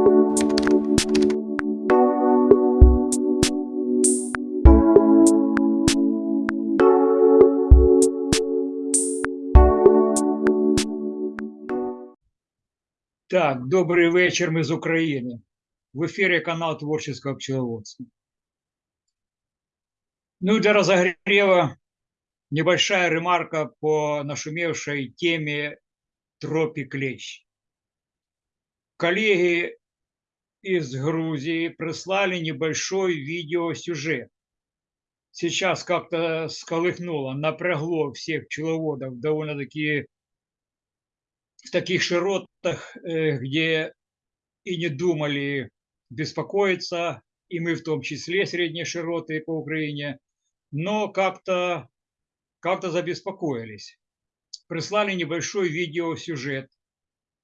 Так, добрий вечір, ми з України. В ефірі канал Творческого пчеловодства. Ну и для разогрева небольшая ремарка по нашумевшей теме тропи клещ. Коллеги из Грузии прислали небольшой видеосюжет. Сейчас как-то сколыхнуло, напрягло всех пчеловодов довольно-таки в таких широтах, э, где и не думали беспокоиться, и мы в том числе средние широты по Украине, но как-то как забеспокоились. Прислали небольшой видеосюжет,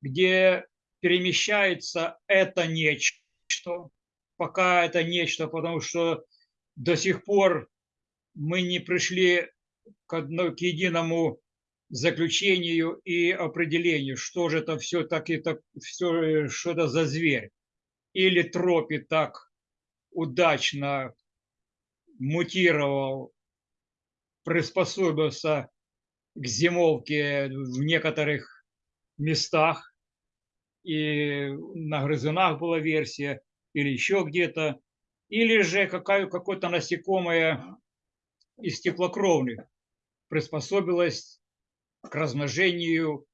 где перемещается это нечто, пока это нечто, потому что до сих пор мы не пришли к, одно, к единому заключению и определению, что же это все-таки так, все, что это за зверь. Или тропи так удачно мутировал, приспособился к зимовке в некоторых местах, и на грызунах была версия, или еще где-то, или же какое-то насекомое из теплокровных приспособилось к размножению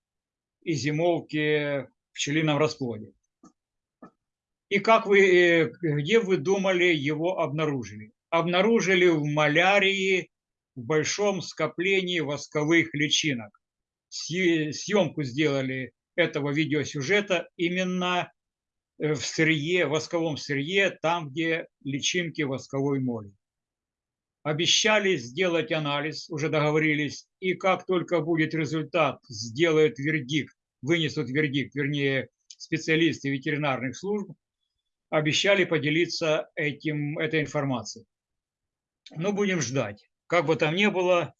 и зимовке в пчелином расплоде. И как вы, э, где вы думали его обнаружили? Обнаружили в малярии в большом скоплении восковых личинок. Съемку сделали этого видеосюжета именно э, в сырье, восковом сырье, там, где личинки восковой моли обещали сделать анализ, уже договорились, и как только будет результат, сделают вердикт, вынесут вердикт, вернее, специалисты ветеринарных служб, обещали поделиться этим, этой информацией. Ну, будем ждать. Как бы там ни было,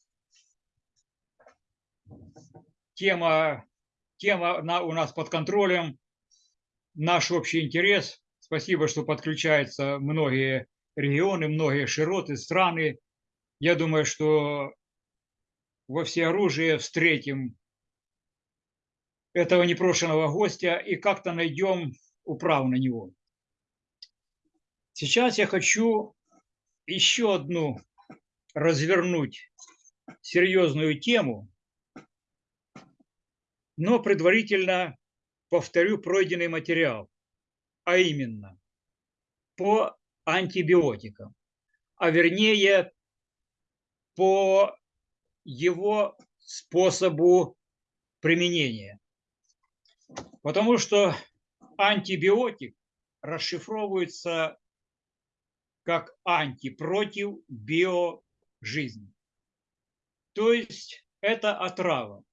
тема, тема у нас под контролем, наш общий интерес. Спасибо, что подключаются многие регионы, многие широты, страны. Я думаю, что во всеоружие встретим этого непрошенного гостя и как-то найдем управу на него. Сейчас я хочу еще одну развернуть серьезную тему, но предварительно повторю пройденный материал, а именно по антибиотикам, а вернее по его способу применения. Потому что антибиотик расшифровывается как анти против. То есть это отрава.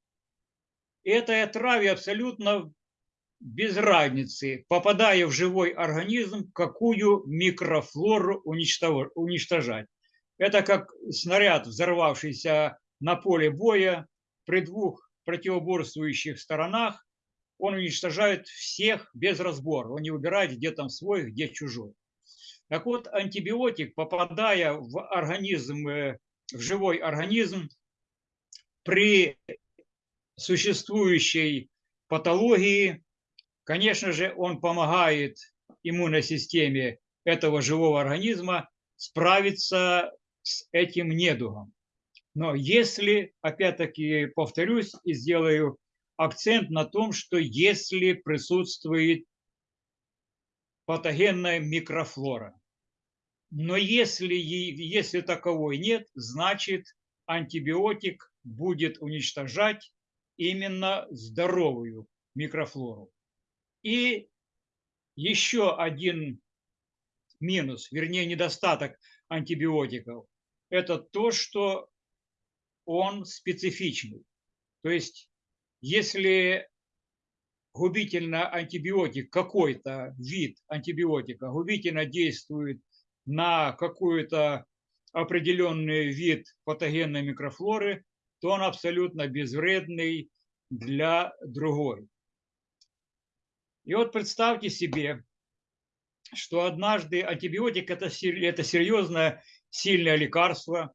Этой отраве абсолютно без разницы, попадая в живой организм, какую микрофлору уничтожать. Это как снаряд, взорвавшийся на поле боя при двух противоборствующих сторонах, он уничтожает всех без разбора. Он не выбирает, где там свой, где чужой. Так вот, антибиотик, попадая в организм, э, в живой организм, при существующей патологии Конечно же, он помогает иммунной системе этого живого организма справиться с этим недугом. Но если, опять-таки, повторюсь и сделаю акцент на том, что если присутствует патогенная микрофлора. Но если, если таковой нет, значит антибиотик будет уничтожать именно здоровую микрофлору. И еще один минус, вернее недостаток антибиотиков, это то, что он специфичный. То есть, если губительно антибиотик, какой-то вид антибиотика губительно действует на какой-то определенный вид патогенной микрофлоры, то он абсолютно безвредный для другой. И вот представьте себе, что однажды антибиотик это, серьезное, сильное лекарство.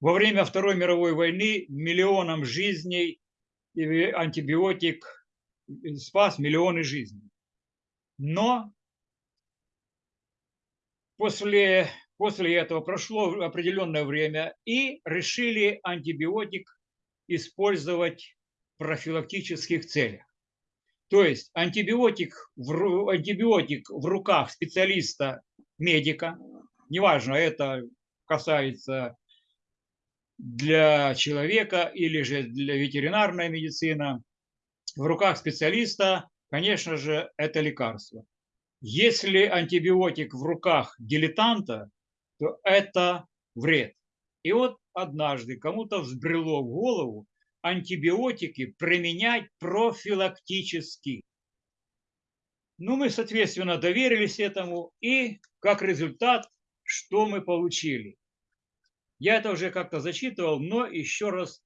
Во время Второй мировой войны миллионам жизней антибиотик спас миллионы жизней. Но после, после этого прошло определенное время и решили антибиотик использовать в профилактических целях. То есть антибиотик в, антибиотик в руках специалиста, медика, неважно, это касается для человека или же для ветеринарной медицины, в руках специалиста, конечно же, это лекарство. Если антибиотик в руках дилетанта, то это вред. И вот однажды кому-то взбрело в голову антибиотики применять профилактически. Ну, мы, соответственно, доверились этому, и как результат, что мы получили? Я это уже как-то зачитывал, но еще раз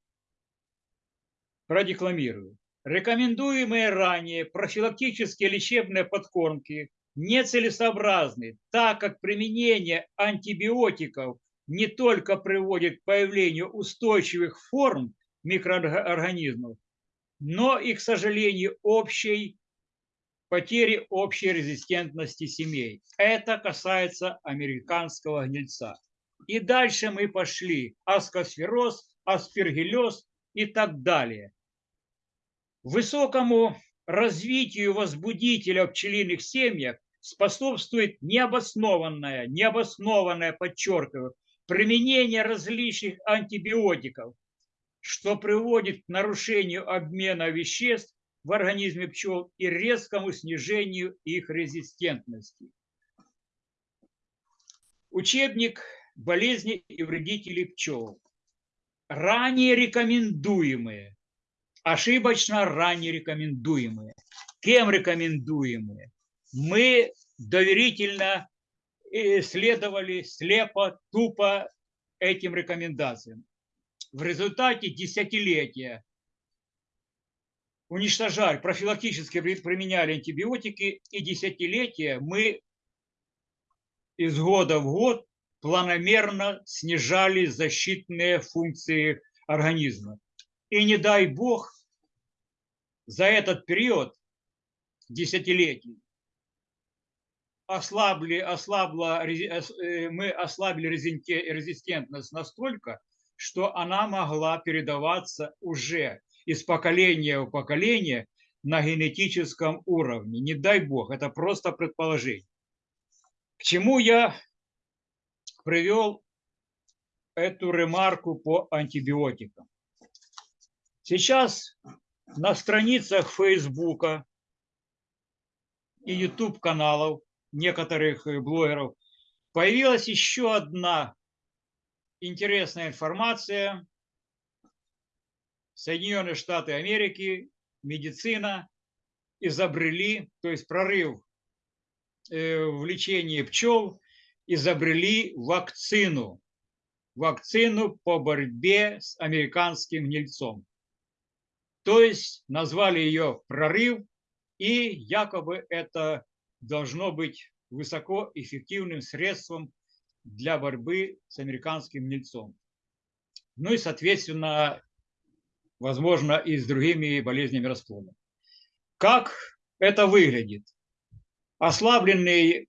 продекламирую. Рекомендуемые ранее профилактические лечебные подкормки нецелесообразны, так как применение антибиотиков не только приводит к появлению устойчивых форм микроорганизмов, но и, к сожалению, общей потери общей резистентности семей. Это касается американского гнильца. И дальше мы пошли аскосфероз, аспергиллез и так далее. Высокому развитию возбудителя в пчелиных семьях способствует необоснованное, необоснованное, подчеркиваю, применение различных антибиотиков, что приводит к нарушению обмена веществ в организме пчел и резкому снижению их резистентности. Учебник болезни и вредителей пчел. Ранее рекомендуемые, ошибочно ранее рекомендуемые. Кем рекомендуемые? Мы доверительно э, следовали слепо, тупо этим рекомендациям в результате десятилетия уничтожали, профилактически применяли антибиотики, и десятилетия мы из года в год планомерно снижали защитные функции организма. И не дай бог, за этот период десятилетий ослабли, ослабла, э, мы ослабили резистентность настолько, что она могла передаваться уже из поколения в поколение на генетическом уровне. Не дай бог, это просто предположение. К чему я привел эту ремарку по антибиотикам? Сейчас на страницах Фейсбука и YouTube каналов некоторых блогеров появилась еще одна интересная информация. Соединенные Штаты Америки, медицина изобрели, то есть прорыв э, в лечении пчел, изобрели вакцину. Вакцину по борьбе с американским гнильцом. То есть назвали ее прорыв, и якобы это должно быть высокоэффективным средством для борьбы с американским гнильцом. Ну и, соответственно, возможно, и с другими болезнями расплода. Как это выглядит? Ослабленные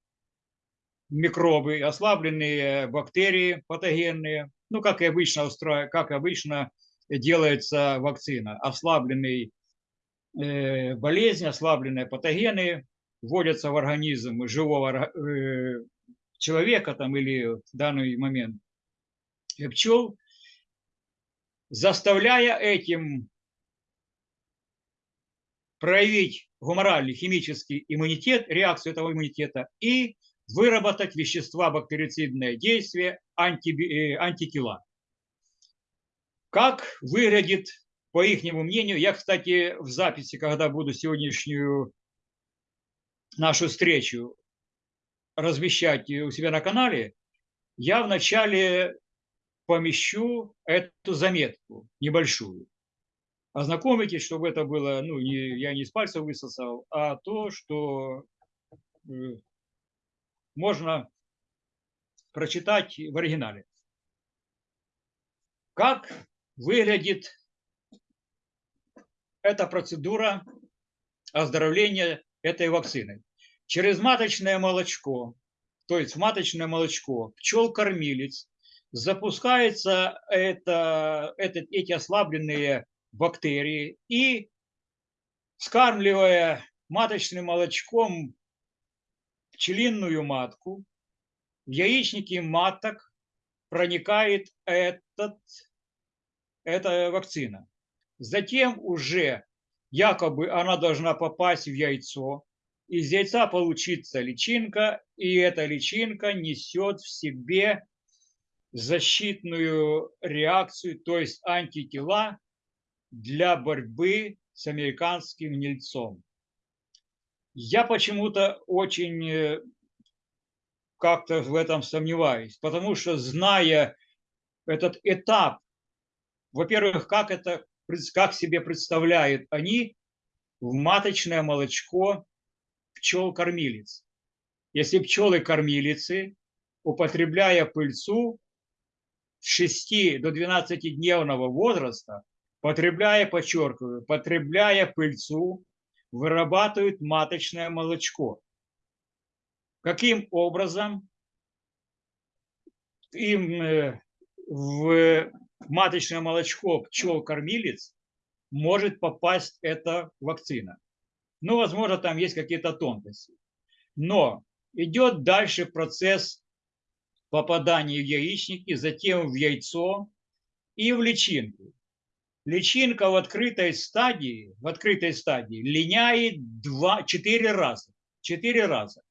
микробы, ослабленные бактерии патогенные, ну, как и обычно, устро... как обычно делается вакцина. Ослабленные э, болезни, ослабленные патогены вводятся в организм живого э, человека там или в данный момент пчел, заставляя этим проявить гуморальный химический иммунитет, реакцию этого иммунитета и выработать вещества бактерицидное действие, анти, э, антитела. Как выглядит, по их мнению, я, кстати, в записи, когда буду сегодняшнюю нашу встречу размещать у себя на канале, я вначале помещу эту заметку небольшую. Ознакомитесь, чтобы это было, ну, не, я не с пальца высосал, а то, что э, можно прочитать в оригинале. Как выглядит эта процедура оздоровления этой вакциной? Через маточное молочко, то есть в маточное молочко пчел-кормилец запускается это, это, эти ослабленные бактерии и скармливая маточным молочком пчелиную матку, в яичники маток проникает этот, эта вакцина. Затем уже якобы она должна попасть в яйцо, из яйца получится личинка, и эта личинка несет в себе защитную реакцию, то есть антитела для борьбы с американским нельцом. Я почему-то очень э, как-то в этом сомневаюсь, потому что зная этот этап, во-первых, как это, как себе представляют они в маточное молочко пчел-кормилец. Если пчелы-кормилицы, употребляя пыльцу с 6 до 12-дневного возраста, потребляя, подчеркиваю, потребляя пыльцу, вырабатывают маточное молочко. Каким образом им э, в маточное молочко пчел-кормилец может попасть эта вакцина. Ну, возможно, там есть какие-то тонкости. Но идет дальше процесс попадания в яичники, затем в яйцо и в личинку. Личинка в открытой стадии, в открытой стадии линяет два, четыре раза. Четыре раза.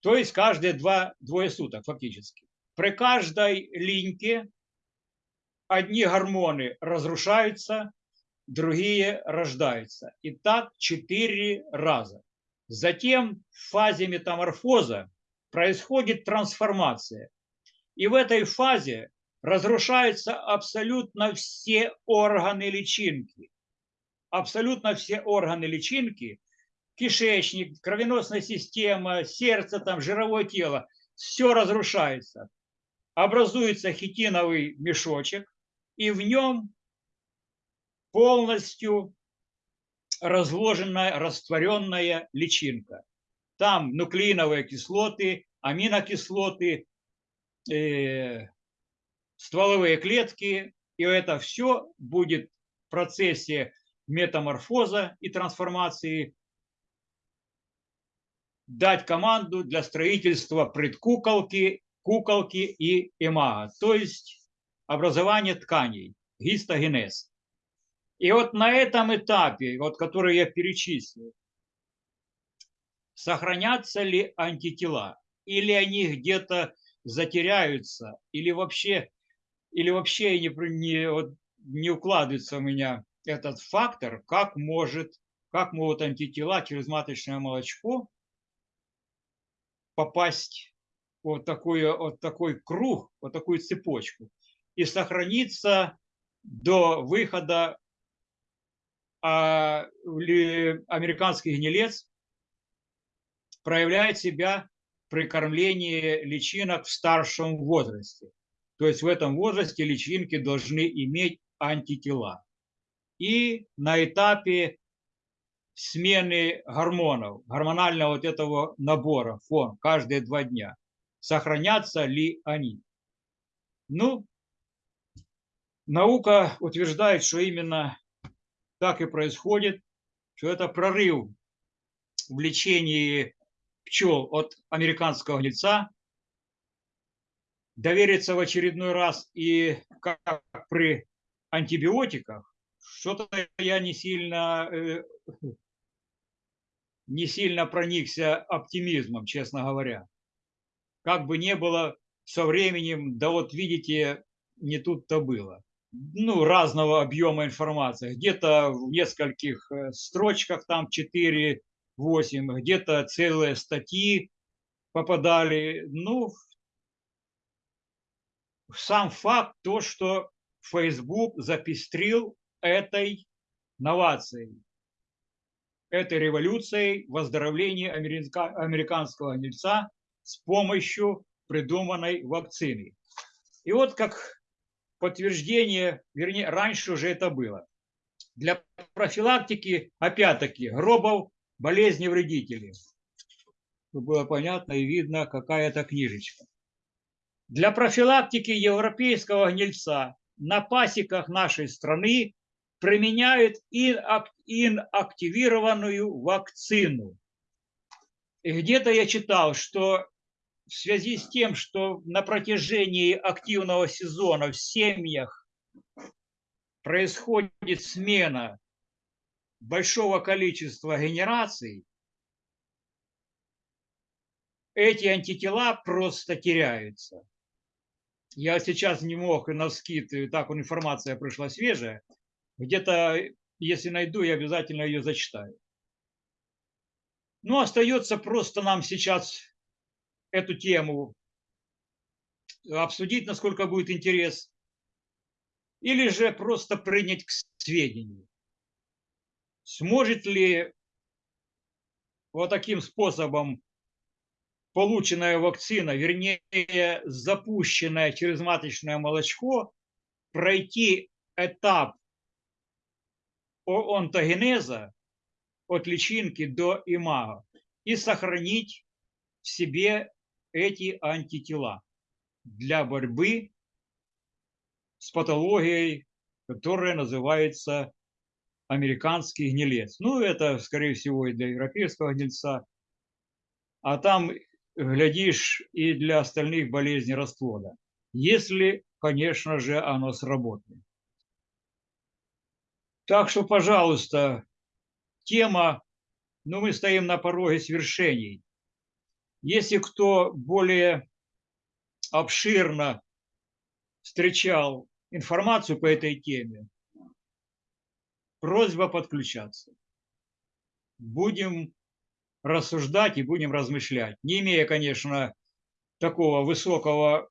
То есть каждые два, двое суток фактически. При каждой линьке одни гормоны разрушаются, другие рождаются. И так четыре раза. Затем в фазе метаморфоза происходит трансформация. И в этой фазе разрушаются абсолютно все органы личинки. Абсолютно все органы личинки, кишечник, кровеносная система, сердце, там, жировое тело, все разрушается. Образуется хитиновый мешочек, и в нем полностью разложенная, растворенная личинка. Там нуклеиновые кислоты, аминокислоты, э, стволовые клетки, и это все будет в процессе метаморфоза и трансформации дать команду для строительства предкуколки, куколки и эмага, то есть образование тканей, гистогенез. И вот на этом этапе, вот который я перечислил, сохранятся ли антитела, или они где-то затеряются, или вообще или вообще не, не, вот, не укладывается у меня этот фактор, как может, как могут антитела через маточное молочко попасть вот такой, вот такой круг, вот такую цепочку и сохраниться до выхода а, американский гнилец проявляет себя при кормлении личинок в старшем возрасте. То есть в этом возрасте личинки должны иметь антитела. И на этапе смены гормонов, гормонального вот этого набора, фон, каждые два дня, сохранятся ли они. Ну, наука утверждает, что именно так и происходит, что это прорыв в лечении пчел от американского гнильца довериться в очередной раз и как при антибиотиках, что-то я не сильно, э, не сильно проникся оптимизмом, честно говоря. Как бы не было со временем, да вот видите, не тут-то было. Ну, разного объема информации. Где-то в нескольких э, строчках, там 4-8, где-то целые статьи попадали. Ну, сам факт то, что Facebook запестрил этой новацией, этой революцией выздоровления американского гнильца с помощью придуманной вакцины. И вот как подтверждение, вернее, раньше уже это было. Для профилактики, опять-таки, гробов, болезни вредителей. Чтобы было понятно и видно, какая это книжечка. Для профилактики европейского гнильца на пасеках нашей страны применяют инактивированную вакцину. И где-то я читал, что в связи с тем, что на протяжении активного сезона в семьях происходит смена большого количества генераций, эти антитела просто теряются. Я сейчас не мог на скид, так информация пришла свежая. Где-то, если найду, я обязательно ее зачитаю. Ну, остается просто нам сейчас эту тему обсудить, насколько будет интерес, или же просто принять к сведению. Сможет ли вот таким способом полученная вакцина, вернее, запущенное через маточное молочко, пройти этап онтогенеза от личинки до имага и сохранить в себе эти антитела для борьбы с патологией, которая называется американский гнилец. Ну, это, скорее всего, и для европейского гнильца. А там, глядишь, и для остальных болезней расплода. Если, конечно же, оно сработает. Так что, пожалуйста, тема, ну, мы стоим на пороге свершений. Если кто более обширно встречал информацию по этой теме, просьба подключаться. Будем рассуждать и будем размышлять. Не имея, конечно, такого высокого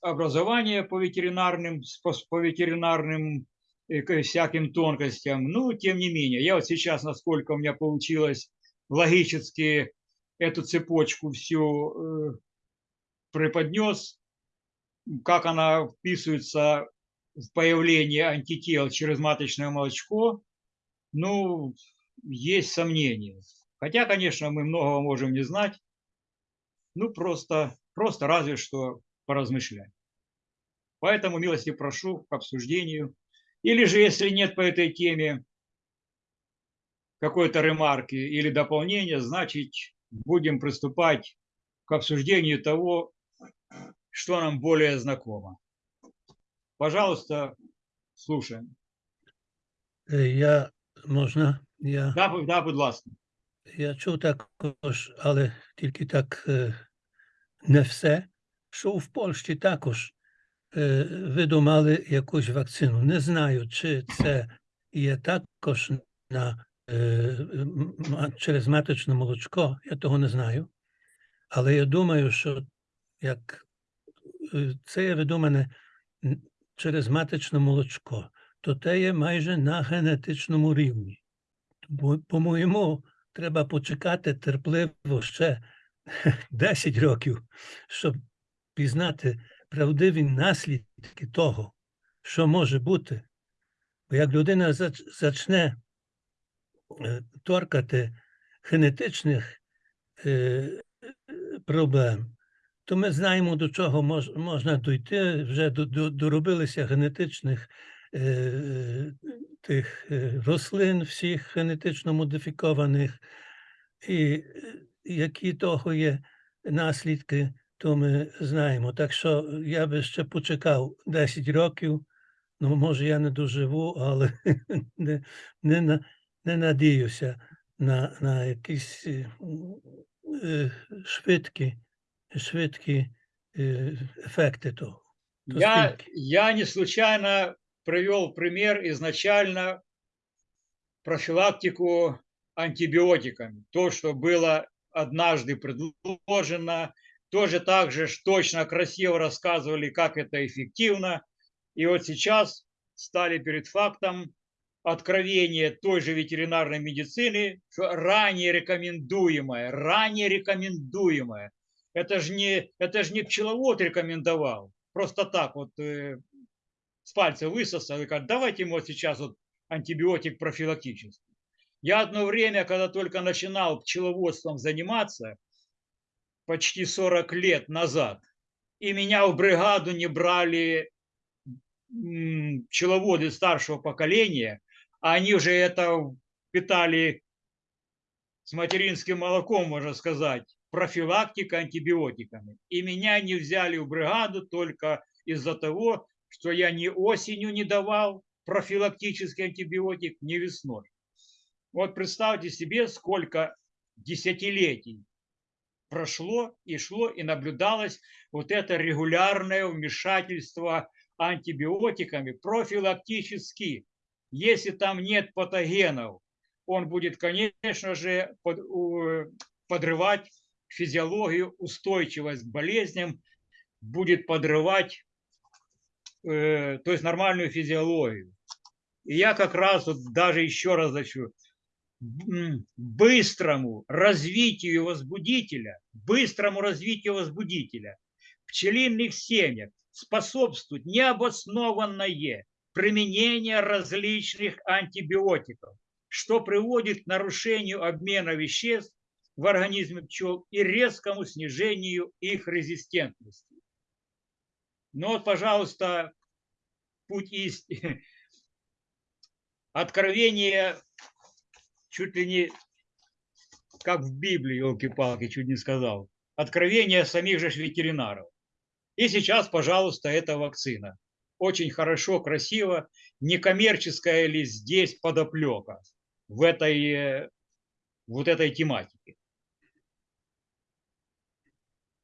образования по ветеринарным, по ветеринарным э, всяким тонкостям, ну, тем не менее, я вот сейчас, насколько у меня получилось логически эту цепочку всю э, преподнес, как она вписывается в появление антител через маточное молочко, ну, есть сомнения. Хотя, конечно, мы многого можем не знать, ну, просто, просто разве что поразмышлять. Поэтому милости прошу к обсуждению. Или же, если нет по этой теме какой-то ремарки или дополнения, значит, будем приступать к обсуждению того, что нам более знакомо. Пожалуйста, слушаем. Я можна? Я, Да, да, будь ласка. я чув також, але тільки так е, не все, що в Польщі також е, видумали якусь вакцину. Не знаю, чи це є також на, через маточне молочко, я того не знаю. Але я думаю, що як е, це є видумане через маточне молочко, то те є майже на генетичному рівні. По-моєму, треба почекати терпливо ще 10 років, щоб пізнати правдиві наслідки того, що може бути. Бо як людина зач- зачне е, торкати генетичних е, е, проблем, то ми знаємо, до чого мож, можна дійти. Вже до, до, доробилися генетичних е, тих е, рослин, всіх генетично модифікованих, і е, які того є наслідки, то ми знаємо. Так що я би ще почекав 10 років. Ну, може, я не доживу, але не, не, не надіюся на, на якісь е, е, швидкі, швидкі е, ефекти того. То Я, скільки? я не случайно привел пример изначально профилактику антибиотиками. То, что было однажды предложено, тоже так же ж точно, красиво рассказывали, как это эффективно. И вот сейчас стали перед фактом откровения той же ветеринарной медицины, что ранее рекомендуемое, ранее рекомендуемое, Это же не, это ж не пчеловод рекомендовал. Просто так вот э, с пальца высосал и говорит, давайте ему вот сейчас вот антибиотик профилактический. Я одно время, когда только начинал пчеловодством заниматься, почти 40 лет назад, и меня в бригаду не брали пчеловоды старшего поколения, а они уже это питали с материнским молоком, можно сказать, профилактика антибиотиками. И меня не взяли в бригаду только из-за того, что я ни осенью не давал профилактический антибиотик, ни весной. Вот представьте себе, сколько десятилетий прошло и шло, и наблюдалось вот это регулярное вмешательство антибиотиками профилактически. Если там нет патогенов, он будет, конечно же, под, подрывать физиологию, устойчивость к болезням, будет подрывать, э, то есть нормальную физиологию. И я как раз вот даже еще раз хочу, быстрому развитию возбудителя, быстрому развитию возбудителя пчелиных семьях способствует необоснованное применение различных антибиотиков, что приводит к нарушению обмена веществ в организме пчел и резкому снижению их резистентности. Но вот, пожалуйста, путь истины. Откровение чуть ли не как в Библии, елки-палки, чуть не сказал. Откровение самих же ветеринаров. И сейчас, пожалуйста, эта вакцина. Очень хорошо, красиво. Некоммерческая ли здесь подоплека в этой, э, вот этой тематике?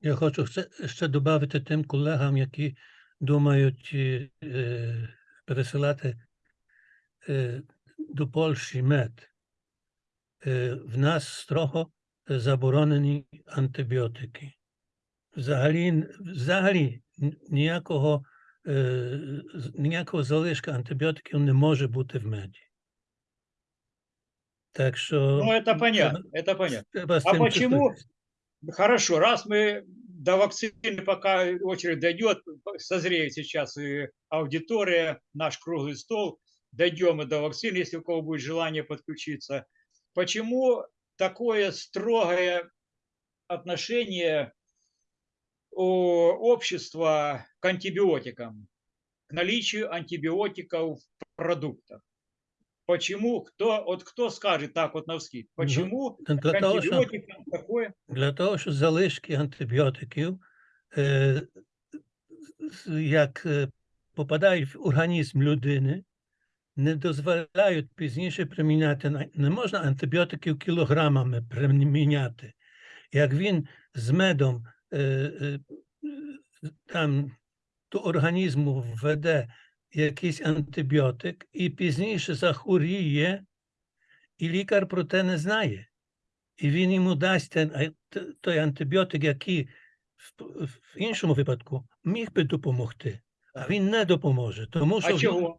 Я хочу ще додати тим колегам, які думають е, пересилати е, до Польщі мед. Е, в нас строго заборонені антибіотики. Взагалі, взагалі ніякого, е, ніякого залишка антибіотиків не може бути в меді. Так що Ну, это понятно, это понятно. А почему? Хорошо, раз мы до вакцины, пока очередь дойдет, созреет сейчас и аудитория, наш круглый стол, дойдем и до вакцины, если у кого будет желание подключиться. Почему такое строгое отношение общества к антибиотикам, к наличию антибиотиков в продуктах? Почему? Кто, вот кто скажет так вот на вскид? Почему ну, для того, що, такое? Для того, що залишки антибіотиків, е, як попадають в організм людини, не дозволяють пізніше приміняти. Не можна антибіотиків кілограмами приміняти. Як він з медом е, е, там до організму введе якийсь антибіотик і пізніше захворіє, і лікар про те не знає. І він йому дасть той антибіотик, який в, іншому випадку міг би допомогти, а він не допоможе. Тому що а чого?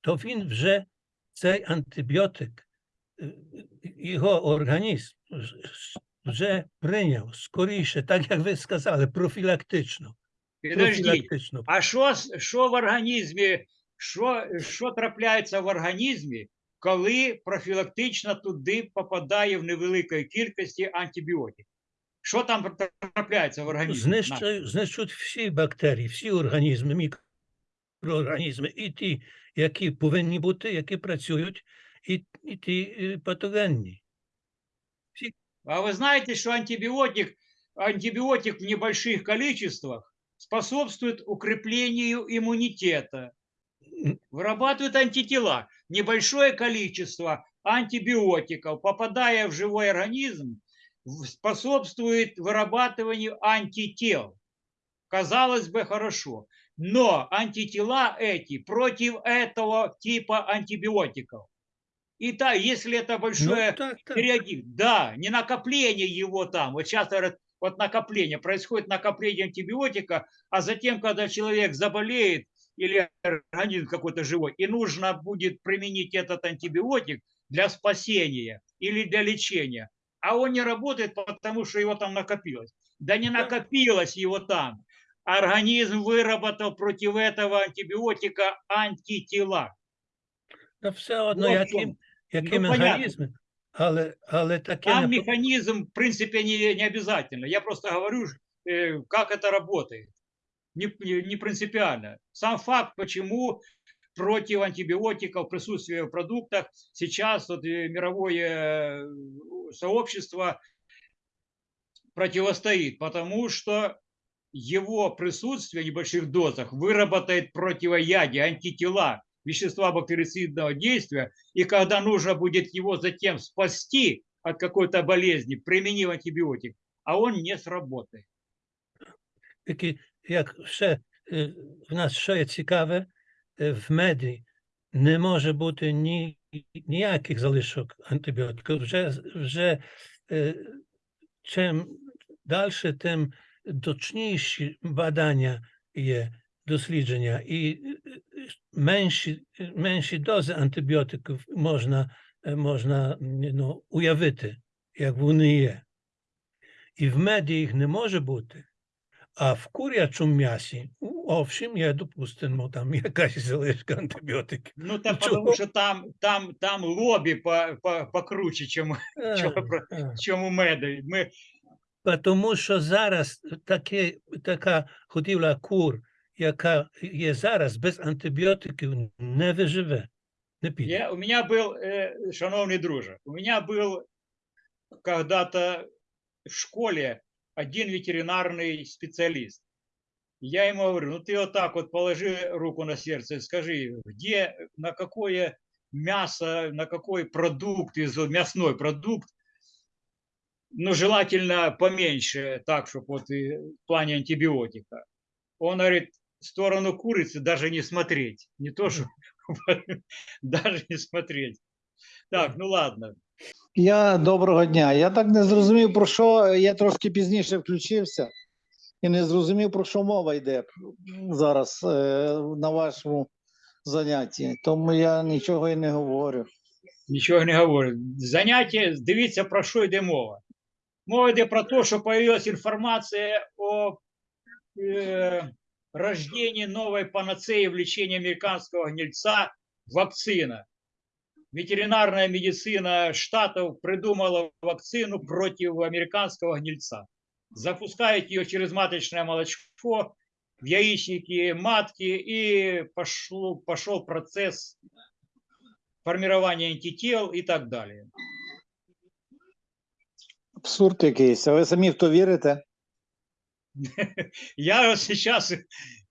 то він вже цей антибіотик, е, його організм вже прийняв скоріше, так як ви сказали, профілактично. Підождіть, а що що в організмі, що, що трапляється в організмі, коли профілактично туди попадає в невеликій кількості антибіотик? Що там трапляється в організмі? Знищують, знищують всі бактерії, всі організми, мікроорганізми, і ті які повинні бути, які працюють, і, і ті е, патогенні. А вы знаете, что антибиотик, антибиотик в небольших количествах способствует укреплению иммунитета, вырабатывает антитела. Небольшое количество антибиотиков, попадая в живой организм, способствует вырабатыванию антител. Казалось бы, хорошо. Но антитела эти против этого типа антибиотиков. И да, если это большое ну, так, так. да, не накопление его там. Вот сейчас говорят, вот накопление, происходит накопление антибиотика, а затем, когда человек заболеет или организм какой-то живой, и нужно будет применить этот антибиотик для спасения или для лечения, а он не работает, потому что его там накопилось. Да не накопилось его там. Организм выработал против этого антибиотика антитела. Та все одно, Вот в які, чому. які Ну, понятно. механізми, але, але таке Там не по- механизм, в принципе, не, не обязательно. Я просто говорю, э, как это работает. Не, не- не принципиально. Сам факт, почему против антибиотиков присутствие в продуктах сейчас вот, э, мировое э, сообщество противостоит, потому что его присутствие в небольших дозах выработает противоядие, антитела, вещества бактерицидного действия, и когда нужно будет его затем спасти от какой-то болезни, применив антибиотик, а он не сработает. Такі, як ще е, в нас що є цікаве, е, в меді не може бути ні, ніяких залишок антибіотиків. Вже, вже е, чим далі, тим точніші badania є дослідження, і е, е, менші, менші дози антибіотиків можна, е, можна ну, уявити, як вони є. І в меді їх не може бути. А в курячому м'ясі, овшем, є, допустимо, там якась залишка антибіотиків. Ну, так Чего? потому что там, там, там лобби по, по, покруче, чем, А, про- а. Мы, Тому що зараз таке, така годівля кур, яка є зараз, без антибіотиків не виживе, не піде. я, у меня был, э, шановный друже, у меня был когда-то в школе один ветеринарный специалист. Я ему говорю, ну ты вот так вот положи руку на сердце и скажи, где, на какое мясо, на какой продукт, из мясной продукт, ну желательно поменьше, так, чтобы вот и в плане антибиотика. Он говорит, в сторону курицы даже не смотреть. Не то, что даже не смотреть. Так, ну ладно. Я доброго дня. Я так не зрозумів, про що я трошки пізніше включився і не зрозумів, про що мова йде зараз е, на вашому занятті. Тому я нічого і не говорю. Нічого не говорю. Заняття, дивіться, про що йде мова. Мова йде про те, що появилась інформація о е, рождении новой панацеи в лечении американского гнильца – вакцина. Ветеринарная медицина штатов придумала вакцину против американского гнильца. Запускает ее через маточное молочко в яичники матки, и пошло, пошел процесс формирования антител и так далее. Абсурд якийсь. А ви самі в то вірите? Я сейчас,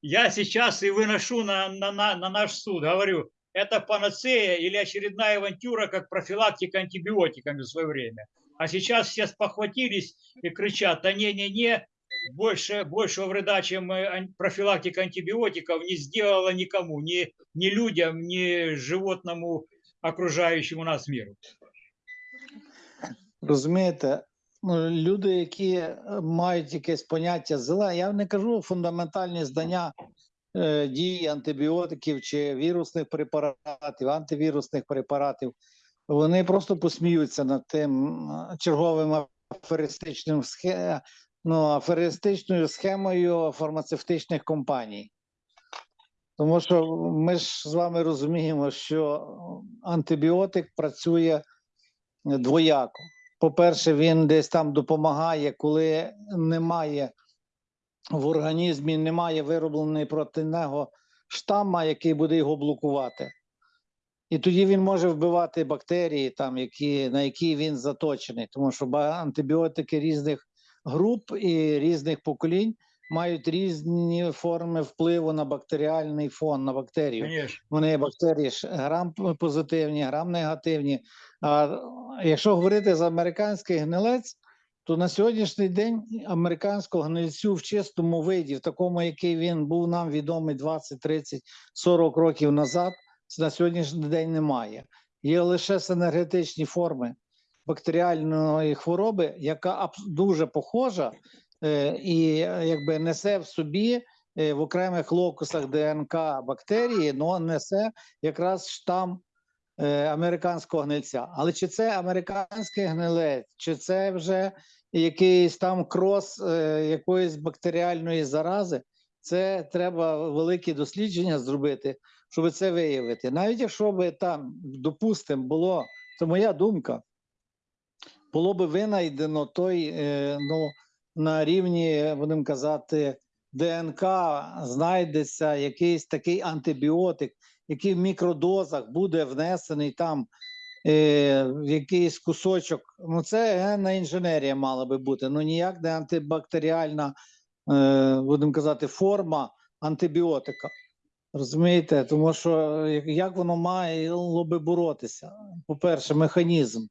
я сейчас и выношу на, на, на, на наш суд, говорю, это панацея или очередная авантюра, как профилактика антибиотиками в свое время. А сейчас все спохватились и кричат, да не-не-не, больше, большего вреда, чем э, профилактика антибиотиков, не сделала никому, ни, ни людям, ни животному окружающему нас миру. Розумієте? Ну, Люди, які е, мають якесь поняття зеле, я не кажу фундаментальні знання е, дії антибіотиків чи вірусних препаратів, антивірусних препаратів, вони просто посміються над тим черговим аферистичним схе, ну, аферистичною схемою фармацевтичних компаній. Тому що ми ж з вами розуміємо, що антибіотик працює двояко. По-перше, він десь там допомагає, коли немає в організмі, немає виробленої проти нього штамма, який буде його блокувати. І тоді він може вбивати бактерії, там, які, на які він заточений, тому що антибіотики різних груп і різних поколінь мають різні форми впливу на бактеріальний фон, на бактерію. Конечно. Вони бактерії ж грам позитивні, грам негативні. А якщо говорити за американський гнилець, то на сьогоднішній день американського гнильцю в чистому виді, в такому, який він був нам відомий 20, 30, 40 років назад, на сьогоднішній день немає. Є лише синергетичні форми бактеріальної хвороби, яка дуже похожа і е, якби несе в собі е, в окремих локусах ДНК бактерії, але несе якраз штам е, американського гнильця. Але чи це американський гнилець, чи це вже якийсь там крос е, якоїсь бактеріальної зарази, це треба великі дослідження зробити, щоб це виявити. Навіть якщо би там, допустимо, було, це моя думка, було би винайдено той, е, ну, на рівні, будемо казати, ДНК знайдеться якийсь такий антибіотик, який в мікродозах буде внесений там е, в якийсь кусочок. Ну, це генна інженерія мала би бути, ну ніяк не антибактеріальна, е, будемо казати, форма антибіотика. Розумієте? Тому що як- воно мало би боротися? По-перше, механізм.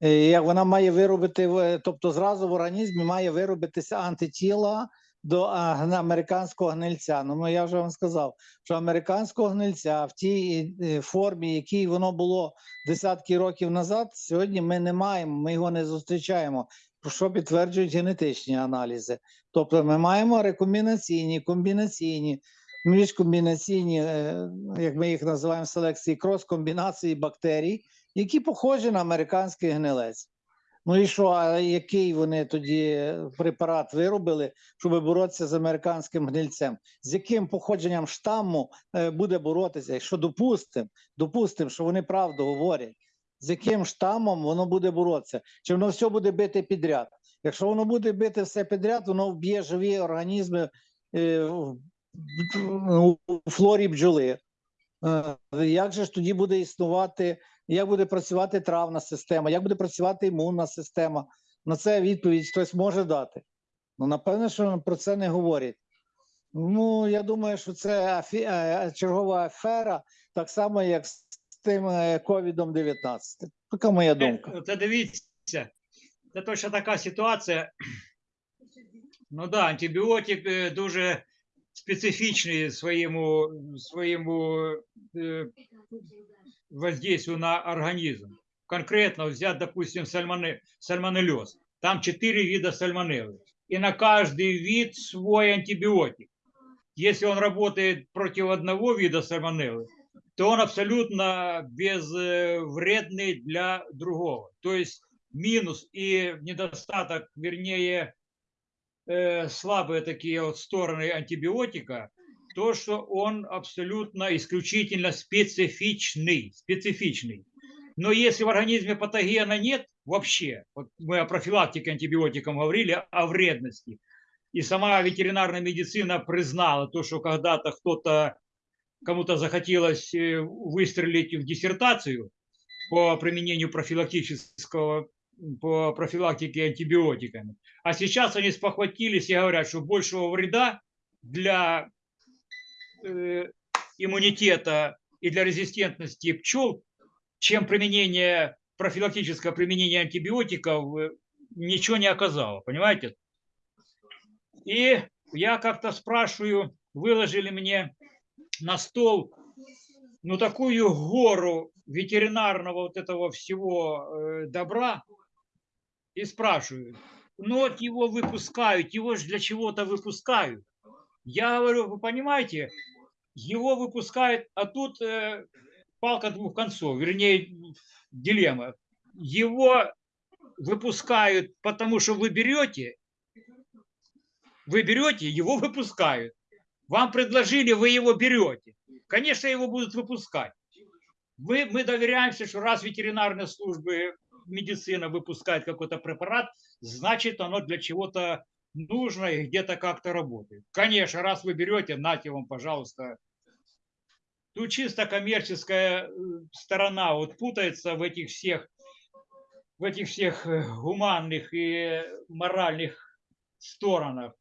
Е, Як вона має виробити, тобто зразу в організмі має виробитися антитіла до американського гнильця. Ну, ну, я вже вам сказав, що американського гнильця в тій е, формі, якій воно було десятки років назад, сьогодні ми не маємо, ми його не зустрічаємо. Що підтверджують генетичні аналізи. Тобто ми маємо рекомбінаційні, комбінаційні, міжкомбінаційні, е, як ми їх називаємо селекції, крос-комбінації бактерій, які похожі на американський гнилець. Ну і що, а який вони тоді препарат виробили, щоб боротися з американським гнильцем? З яким походженням штаму е, буде боротися? Якщо допустимо, допустимо, що вони правду говорять, з яким штамом воно буде боротися? Чи воно все буде бити підряд? Якщо воно буде бити все підряд, воно вб'є живі організми е, у флорі бджоли. Е, Як же ж тоді буде існувати, як буде працювати травна система, як буде працювати імунна система? На це відповідь хтось може дати. Ну, напевно, що про це не говорять. Ну, я думаю, що це афі... е, чергова афера, так само, як з тим е, ковідом 19. Така моя думка. Це, дивіться, це точно така ситуація. Ну да, антибіотик е, дуже специфічний своєму, своєму е, воздействию на организм. Конкретно взять, допустим, сальмоне, сальмонеллез. Там четыре вида сальмонеллы. И на каждый вид свой антибиотик. Если он работает против одного вида сальмонеллы, то он абсолютно безвредный для другого. То есть минус и недостаток, вернее, э, слабые такие вот стороны антибиотика, то, что он абсолютно исключительно специфичный, специфичный. Но если в организме патогена нет вообще, вот мы о профилактике антибиотиком говорили, о вредности, и сама ветеринарная медицина признала то, что когда-то кто-то, кому-то захотелось э, выстрелить в диссертацию по применению профилактического, по профилактике антибиотиками. А сейчас они спохватились и говорят, что большего вреда для иммунитета и для резистентности пчел, чем применение, профилактическое применение антибиотиков, э, ничего не оказало, понимаете? И я как-то спрашиваю, выложили мне на стол, ну, такую гору ветеринарного вот этого всего э, добра, и спрашиваю, ну, вот его выпускают, его же для чего-то выпускают. Я говорю, вы понимаете, его выпускают, а тут э, палка двух концов, вернее, дилемма. Его выпускают, потому что вы берете, вы берете, его выпускают. Вам предложили, вы его берете. Конечно, его будут выпускать. Мы, мы доверяемся, что раз ветеринарные службы, медицина выпускает какой-то препарат, значит, оно для чего-то нужно и где-то как-то работает. Конечно, раз вы берете, нате вам, пожалуйста. Тут чисто коммерческая э, сторона вот путается в этих всех, в этих всех э, гуманных и моральных сторонах.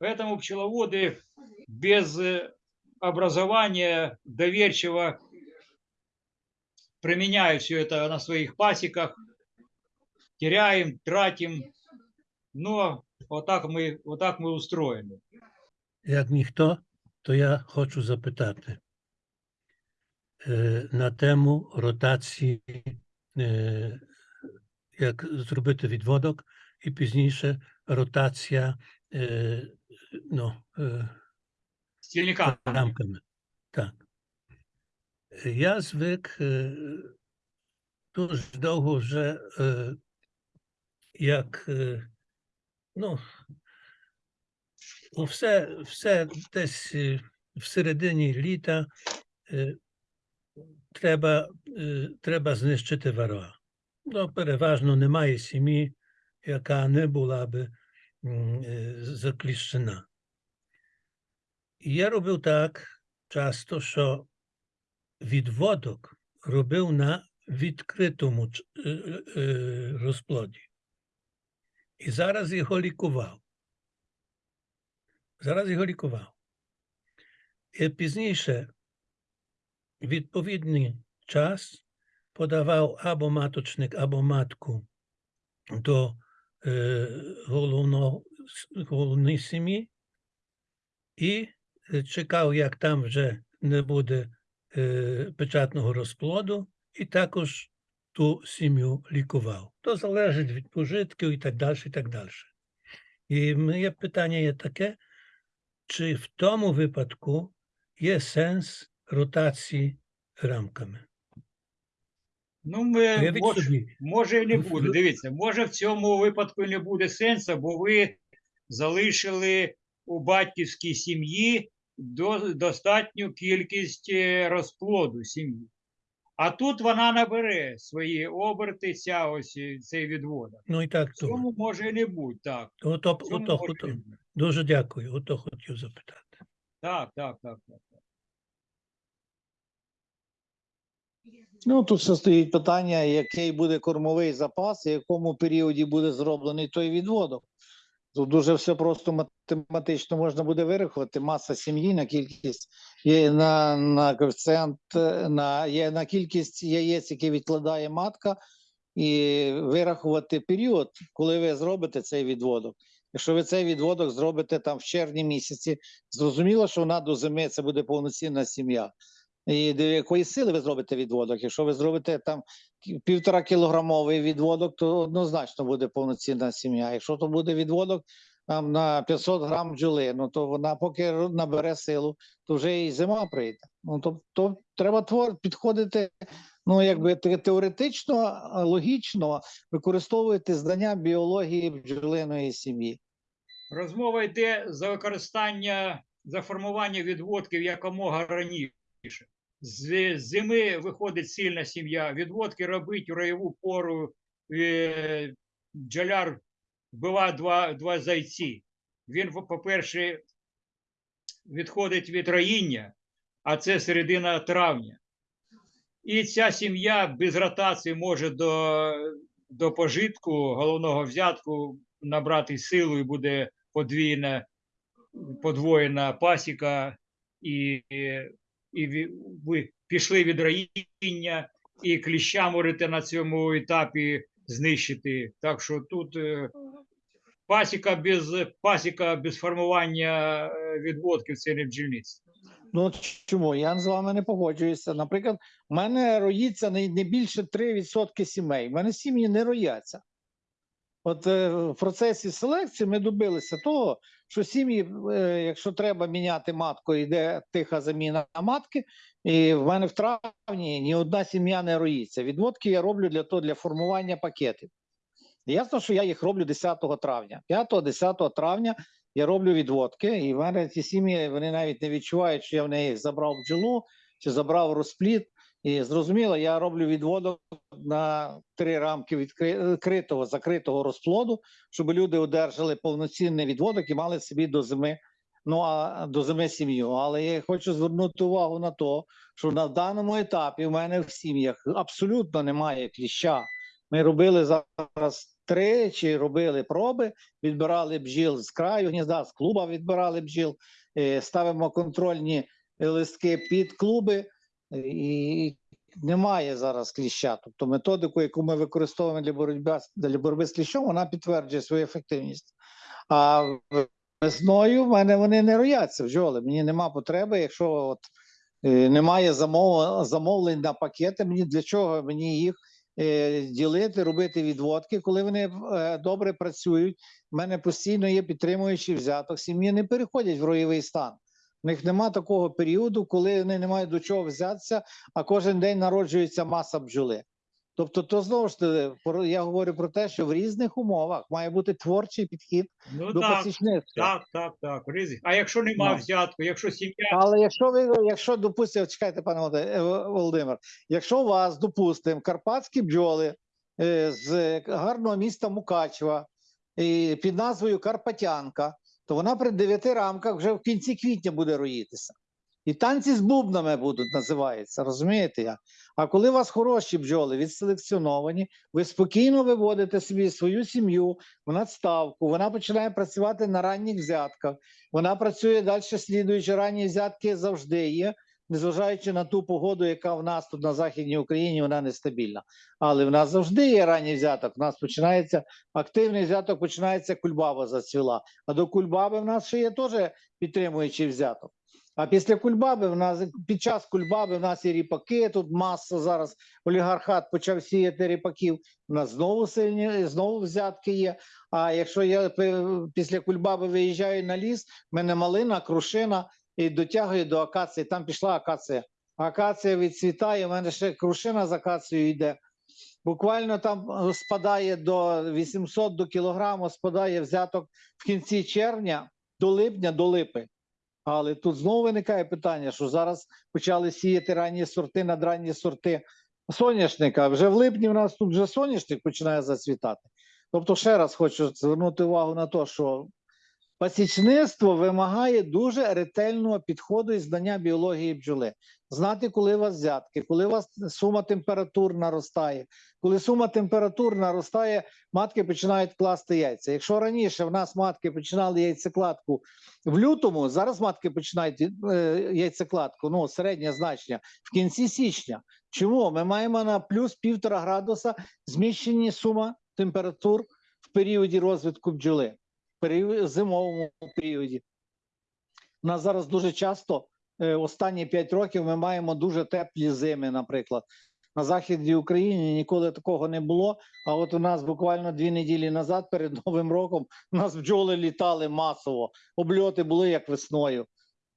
Поэтому пчеловоды без э, образования доверчиво применяют все это на своих пасеках, теряем, тратим. Но вот так мы, вот так мы устроены. Як ніхто, то я хочу запитати е, на тему ротації, е, як зробити відводок, і пізніше ротація е, ну, е, Стильника. рамками. Так. Я звик е, дуже довго вже, е, як е, ну, ну, все, все десь е, в середині літа е, треба, е, треба знищити ворога. Ну, переважно немає сім'ї, яка не була би м, е, закліщена. І я робив так часто, що відводок робив на відкритому ч- е, е, е, розплоді. І зараз його лікував. Зараз його лікував. І пізніше відповідний час подавав або маточник, або матку до е, головного, головної сім'ї і е, чекав, як там вже не буде е, печатного розплоду, і також ту сім'ю лікував. То залежить від пожитків і так далі, і так далі. І моє питання є таке, чи в тому випадку є сенс ротації рамками? Ну, ми, Уявіть мож, собі, може і не буде. Дивіться, може в цьому випадку не буде сенсу, бо ви залишили у батьківській сім'ї до, достатню кількість е, розплоду сім'ї. А тут вона набере свої оберти, ця ось е, цей відводок. ну і так цьому може і не бути, так. Ото, ото, ото. не. Дуже дякую, ото хотів запитати. Так, так, так, так. Ну, тут ще стоїть питання, який буде кормовий запас, і в якому періоді буде зроблений той відводок. Тут дуже все просто математично можна буде вирахувати. Маса сім'ї на кількість є на, на коефіцієнт, на, є на кількість яєць, які відкладає матка, і вирахувати період, коли ви зробите цей відводок. Якщо ви цей відводок зробите там в червні місяці, зрозуміло, що вона до зими це буде повноцінна сім'я. І до якої сили ви зробите відводок? Якщо ви зробите там півтора кілограмовий відводок, то однозначно буде повноцінна сім'я. Якщо то буде відводок там на 500 грам бджоли, ну то вона поки набере силу, то вже і зима прийде. Ну то, то треба твор підходити. Ну, якби теоретично, логічно використовувати знання біології бджолиної сім'ї. Розмова йде за використання, за формування відводків якомога раніше. З зими виходить сильна сім'я. Відводки робить у роєву пору. е, Бджоляр вбиває два, два зайці. Він, по- по-перше, відходить від роїння, а це середина травня. І ця сім'я без ротації може до, до пожитку головного взятку набрати силу і буде подвійна, подвоєна пасіка, і, і ви пішли від роїння, і кліща можете на цьому етапі знищити. Так що тут е, пасіка без, пасіка без формування е, відводків це не бджільництво. Ну чому? Я з вами не погоджуюся. Наприклад, у мене роїться не, більше 3% сімей. У мене сім'ї не рояться. От е, в процесі селекції ми добилися того, що сім'ї, е, якщо треба міняти матку, йде тиха заміна матки. І в мене в травні ні одна сім'я не роїться. Відводки я роблю для того, для формування пакетів. Ясно, що я їх роблю 10 травня. 5-10 травня я роблю відводки, і в мене ці сім'ї вони навіть не відчувають, що я в неї забрав бджолу чи забрав розплід. І зрозуміло, я роблю відводок на три рамки відкритого, закритого розплоду, щоб люди одержали повноцінний відводок і мали собі до зими. Ну а до зими сім'ю. Але я хочу звернути увагу на те, що на даному етапі в мене в сім'ях абсолютно немає кліща. Ми робили зараз тричі, робили проби, відбирали бджіл з краю гнізда, з клуба відбирали бджіл, е, ставимо контрольні листки під клуби, і немає зараз кліща. Тобто методику, яку ми використовуємо для боротьби, для боротьби з кліщом, вона підтверджує свою ефективність. А весною в мене вони не рояться бджоли. Мені нема потреби, якщо от, е, немає замов, замовлень на пакети, мені для чого мені їх е, ділити, робити відводки, коли вони е, добре працюють. У мене постійно є підтримуючий взяток. Сім'ї не переходять в роєвий стан. У них нема такого періоду, коли вони не мають до чого взятися, а кожен день народжується маса бджоли. Тобто, то знову ж таки, я говорю про те, що в різних умовах має бути творчий підхід Ну до так, так, так, так. Ризик. А якщо нема Ну. взятку, якщо сім'я Але якщо ви, якщо допустимо, чекайте, пане е, Володимир, якщо у вас, допустимо, карпатські бджоли е, з гарного міста Мукачева під назвою Карпатянка, то вона при дев'яти рамках вже в кінці квітня буде роїтися. І танці з бубнами будуть називається, розумієте? А коли у вас хороші бджоли відселекціоновані, ви спокійно виводите собі свою сім'ю в надставку, вона починає працювати на ранніх взятках. Вона працює далі, слідуючи ранні взятки завжди є, незважаючи на ту погоду, яка в нас тут на Західній Україні, вона нестабільна. Але в нас завжди є ранній взяток. У нас починається активний взяток, починається кульбаба зацвіла. А до кульбаби в нас ще є теж підтримуючий взяток. А після кульбаби в нас під час кульбаби в нас є ріпаки. Тут маса зараз олігархат почав сіяти ріпаків. У нас знову сильні, знову взятки є. А якщо я після кульбаби виїжджаю на ліс, в мене малина, крушина і дотягую до акації. Там пішла акація. Акація відцвітає, в мене ще крушина з акацією йде. Буквально там е, спадає до 800 до кілограму, спадає взяток в кінці червня до липня, до липи. Але тут знову виникає питання, що зараз почали сіяти ранні сорти, надранні сорти соняшника. Вже в липні в нас тут вже соняшник починає зацвітати. Тобто, ще раз хочу звернути увагу на те, що пасічництво вимагає дуже ретельного підходу і знання біології бджоли. Знати, коли у вас взятки, коли у вас сума температур наростає. Коли сума температур наростає, матки починають класти яйця. Якщо раніше в нас матки починали яйцекладку в лютому, зараз матки починають е, яйцекладку, ну середнє значення в кінці січня. Чому? Ми маємо на плюс півтора градуса зміщені сума температур в періоді розвитку бджоли, зимовому періоді. У нас зараз дуже часто, е, останні 5 років, ми маємо дуже теплі зими, наприклад. На Західній Україні ніколи такого не було. А от у нас буквально дві неділі назад, перед Новим роком, у нас бджоли літали масово, обльоти були як весною.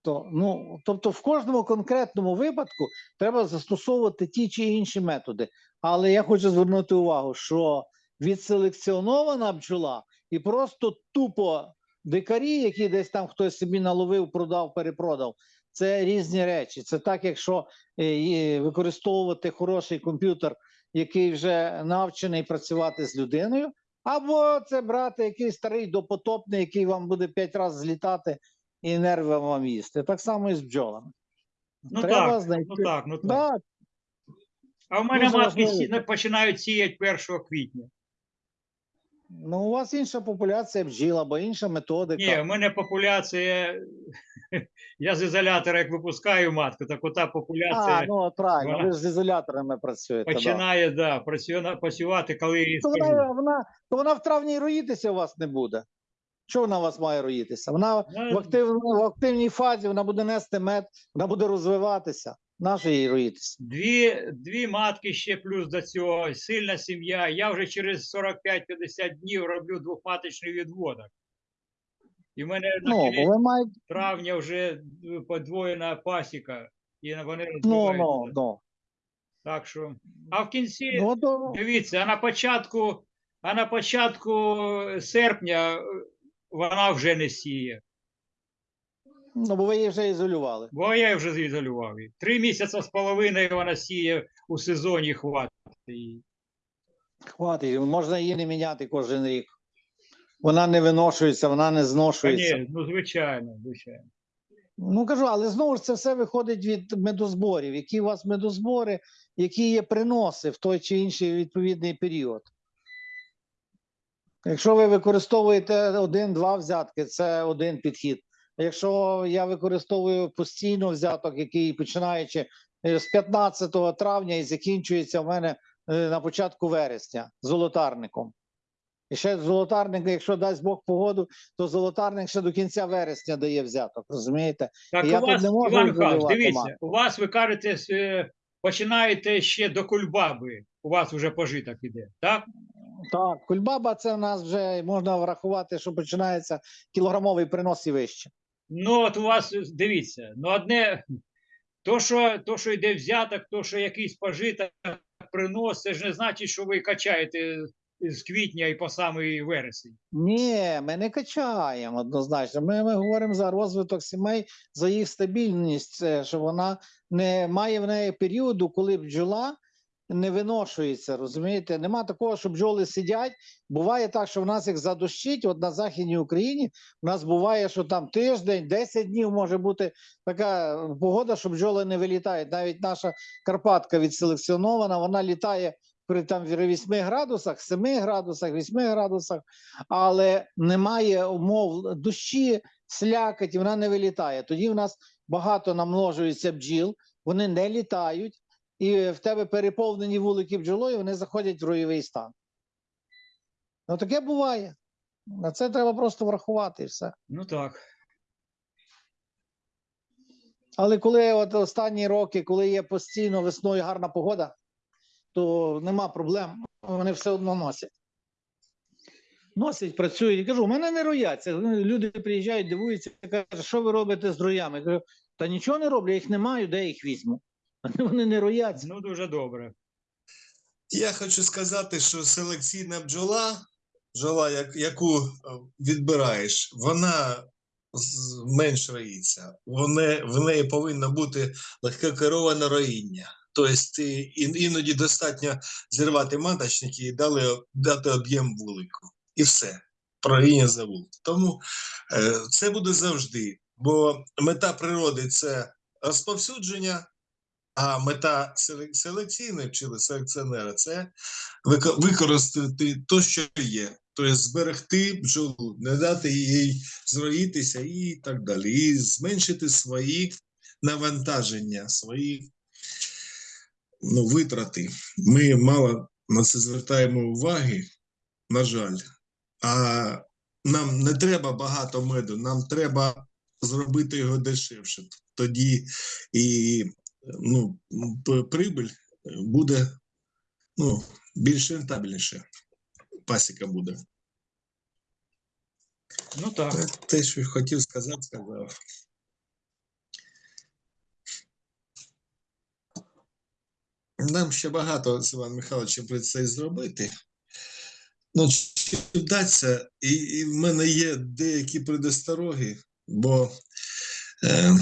То, ну, тобто, в кожному конкретному випадку треба застосовувати ті чи інші методи. Але я хочу звернути увагу, що відселекціонована бджола і просто тупо дикарі, які десь там хтось собі наловив, продав, перепродав. Це різні речі. Це так, якщо е, використовувати хороший комп'ютер, який вже навчений працювати з людиною, або це брати якийсь старий допотопний, який вам буде п'ять разів злітати і нерви вам їсти. Так само і з бджолами. ну Треба так, знайти. ну так, ну так. Да, А в мене важливо. починають сіяти 1 квітня. Ну у вас інша популяція бджіл або інша методика. Ні, в мене популяція. Я з ізолятора як випускаю матку, так ота популяція а, ну от правильно, вона- ви ж з ізоляторами працюєте. Починає да, працює, працювати, коли їй То вона, вона, то вона в травні роїтися у вас не буде. Що вона у вас має роїтися? Вона в, актив, в активній фазі, вона буде нести мед, вона буде розвиватися. Нащо їй роїтися? Дві, дві матки ще плюс до цього, сильна сім'я. Я вже через 45-50 днів роблю двохматочний відводок. І в мене на Ну, кінець маєте. травня вже е, подвоєна пасіка, і вони Ну, ну, розвиваються. ну. Так що. А в кінці, ну, то, дивіться, а на початку, а на початку серпня е, вона вже не сіє. Ну, бо ви її вже ізолювали. Бо я вже зізолював її. Три місяці з половиною вона сіє у сезоні хватить. її. Хватить, можна її не міняти кожен рік. Вона не виношується, вона не Та зношується. ні, ну звичайно, звичайно. Ну кажу, але знову ж це все виходить від медозборів. Які у вас медозбори, які є приноси в той чи інший відповідний період. Якщо ви використовуєте один-два взятки, це один підхід. Якщо я використовую постійно взяток, який починаючи е, з 15 травня і закінчується в мене е, на початку вересня золотарником. І ще золотарник, якщо дасть Бог погоду, то золотарник ще до кінця вересня дає взяток, розумієте? Так Я у тут вас, не можу Іван Михайлович, дивіться, матку. у вас ви кажете, е, починаєте ще до кульбаби. У вас вже пожиток іде, так? Так, кульбаба це в нас вже можна врахувати, що починається кілограмовий принос і вище. Ну, от у вас е, дивіться, ну одне, то, що, то, що йде взяток, то, що якийсь пожиток, принос, це ж не значить, що ви качаєте з квітня і по самий вересень. Ні, ми не качаємо однозначно. Ми, ми говоримо за розвиток сімей, за їх стабільність, що вона не має в неї періоду, коли бджола не виношується. Розумієте, нема такого, що бджоли сидять. Буває так, що в нас їх задощить. От на Західній Україні у нас буває, що там тиждень, 10 днів може бути така погода, що бджоли не вилітають. Навіть наша Карпатка відселекціонована, вона літає при там 8 градусах, 7 градусах, 8 градусах, але немає умов дощі, слякоть, і вона не вилітає. Тоді в нас багато намножується бджіл, вони не літають, і в тебе переповнені вулики бджолою, вони заходять в роєвий стан. Ну таке буває. На це треба просто врахувати і все. Ну так. Але коли от останні роки, коли є постійно весною гарна погода, то нема проблем, вони все одно носять. Носять, працюють. Я кажу, у мене не рояться. Люди приїжджають, дивуються, кажуть, що ви робите з роями? Я кажу, та нічого не роблю, я їх не маю, де я їх візьму. Вони не рояться. Ну дуже добре. Я хочу сказати, що селекційна бджола, бджола, яку е, відбираєш, вона менш роїться. Вони, в неї повинно бути легкокероване роїння. Тобто іноді достатньо зірвати маточники і дали, дати об'єм вулику. І все. Проїння за вулик. Тому е, це буде завжди. Бо мета природи це розповсюдження, а мета селек- селекційної вчили селекціонера це використати те, що є. Тобто зберегти бджолу, не дати їй зроїтися і так далі. І зменшити свої навантаження, свої ну, витрати. Ми мало на це звертаємо уваги, на жаль. А нам не треба багато меду, нам треба зробити його дешевше. Тоді і ну, прибиль буде ну, більш рентабельніше. Пасіка буде. Ну так. Те- Те, що хотів сказати, сказав. Нам ще багато з Іваном Михайловичем предстоїть зробити. Ну, чи вдасться, і, і в мене є деякі предостороги, бо е,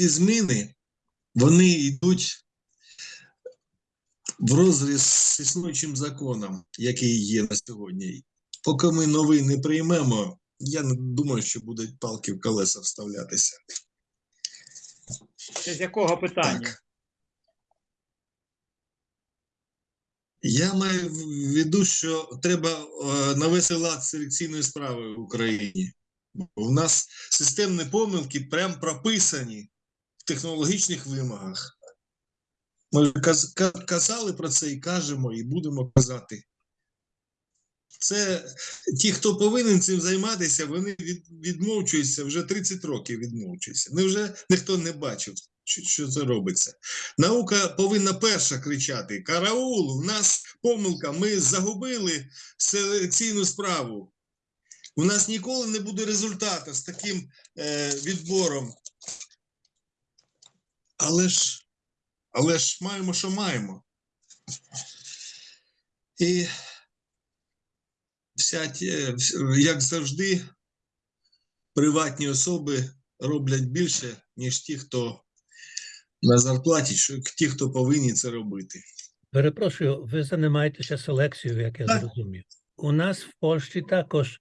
ці зміни вони йдуть в розріз з існуючим законом, який є на сьогодні. Поки ми новий не приймемо, я не думаю, що будуть палки в колеса вставлятися. Це з якого питання? Так. Я маю в виду, що треба е, навести лад селекційної справи в Україні. У нас системні помилки прям прописані технологічних вимогах. Ми казали про це і кажемо, і будемо казати. Це ті, хто повинен цим займатися, вони від, відмовчуються вже 30 років відмовчуються. Невже ніхто не бачив, що, що це робиться? Наука повинна перша кричати: Караул, у нас помилка, ми загубили селекційну справу. У нас ніколи не буде результату з таким е, відбором. Але ж, але ж маємо, що маємо. І вся, ті- як завжди, приватні особи роблять більше, ніж ті, хто на зарплаті, що ті, хто повинні це робити. Перепрошую, ви займаєтеся селекцією, як я Так. зрозумів. У нас в Польщі також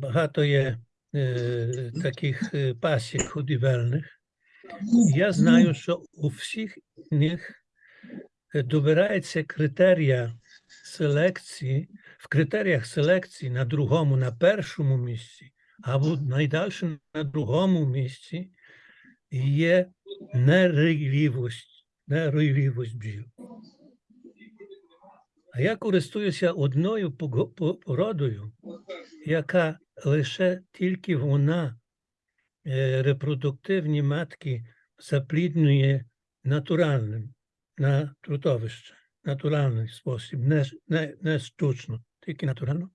багато є е, таких е, пасік ходівельних. Я знаю, що у всіх них е, добирається критерія селекції, в критеріях селекції на другому, на першому місці, або найдальше на другому місці є нерійливість, нерійливість бджіл. А я користуюся одною породою, яка лише тільки вона репродуктивні матки запліднює натуральним на трутовище, натуральний спосіб, не, не, не штучно, тільки натурально.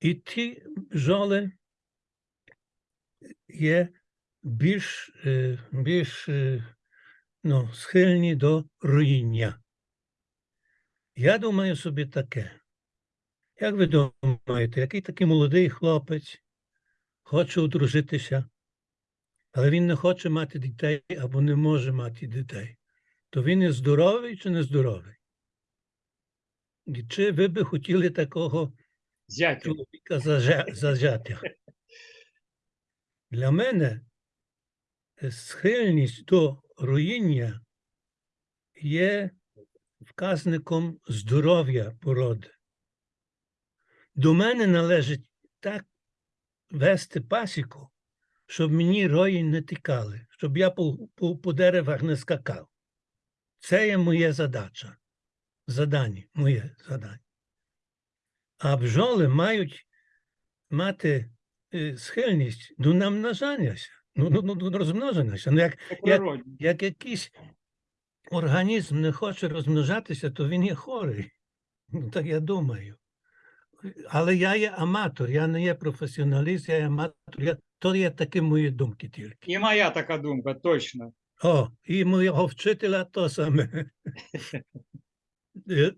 І ті бджоли є більш, е, більш е, ну, схильні до руїння. Я думаю собі таке. Як ви думаєте, який такий молодий хлопець хоче одружитися, але він не хоче мати дітей або не може мати дітей, то він є здоровий чи не здоровий? І чи ви би хотіли такого Зятя. чоловіка зажа- Для мене е, схильність до руїння є вказником здоров'я породи. До мене належить так вести пасіку, щоб мені рої не тікали, щоб я по, по, по деревах не скакав. Це є моя задача. Задання, моє задання. А бджоли мають мати е, схильність до намножанняся, ну, ну, ну, до розмноженняся. Ну, як, природі. як якийсь організм не хоче розмножатися, то він є хворий. Ну, так я думаю. Але я є аматор, я не є професіоналіст, я є аматор. Я, то є такі мої думки тільки. І моя така думка, точно. О, і моєго вчителя то саме. Е,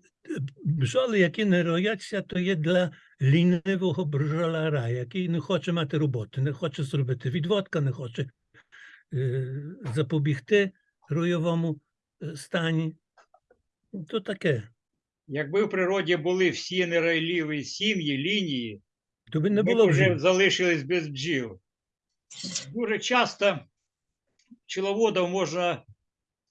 Бджоли, які не рояться, то є для лінивого бджоляра, який не хоче мати роботи, не хоче зробити відводка, не хоче е, запобігти ройовому е, стані. То таке. Якби в природі були всі нерайливі сім'ї, лінії, То би не ми б було вже вже. залишились без бджіл. Дуже часто пчеловодов можно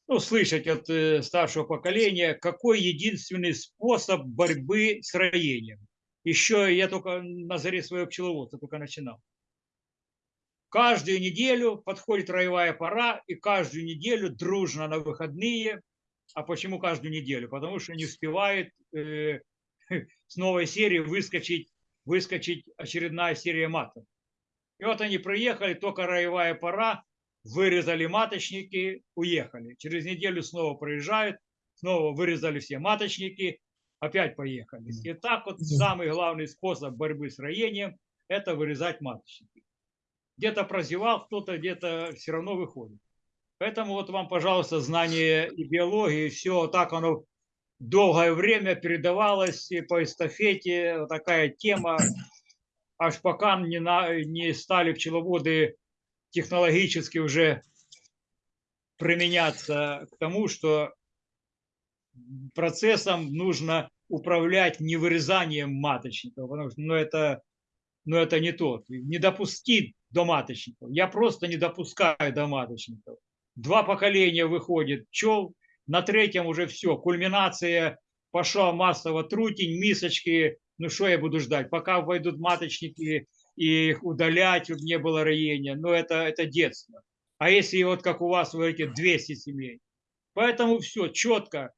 ну, слышать от э, старшего поколения, какой единственный способ борьбы с роением. Еще я только на заре своего пчеловодства только начинал. Каждую неделю подходит роевая пора, и каждую неделю дружно на выходные. а почему каждую неделю? Потому что не успевает э, с новой серии выскочить, выскочить очередная серия матов. И вот они приехали, только роевая пора, вырезали маточники, уехали. Через неделю снова приезжают, снова вырезали все маточники, опять поехали. И так вот самый главный способ борьбы с роением – это вырезать маточники. Где-то прозевал кто-то, где-то все равно выходит. Поэтому вот вам, пожалуйста, знание и биологии, все так оно долгое время передавалось и по эстафете, вот такая тема, аж пока не, на, не стали пчеловоды технологически уже применяться к тому, что процессом нужно управлять не вырезанием маточников, потому что ну, это, ну, это не то. Не допустить до маточников. Я просто не допускаю до маточников. Два поколения выходит. Пчел, на третьем уже все, кульминация, пошла массово. Трутень, мисочки, ну что я буду ждать, пока войдут маточники и их удалять, чтобы не было роения, ну это, это детство. А если вот как у вас, вы говорите, 200 семей. Поэтому все, четко,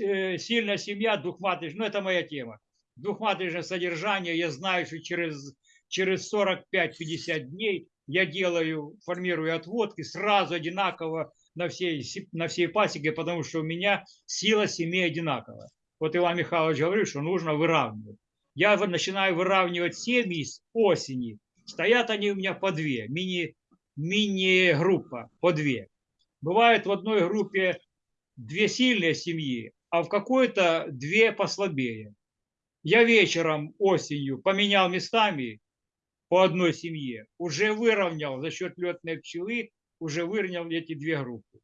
э, сильная семья, двухматочная, ну это моя тема. Двухматочное содержание, я знаю, что через, через 45-50 дней я делаю, формирую отводки сразу одинаково на всей, се- на всей пасеке, потому что у меня сила семей одинаковая. Вот Иван Михайлович говорит, что нужно выравнивать. Я начинаю выравнивать семьи с осени. Стоят они у меня по две, мини, мини-группа по две. Бывает в одной группе две сильные семьи, а в какой-то две послабее. Я вечером осенью поменял местами по одной семье, уже выровнял за счет летной пчелы, уже выровнял эти две группы.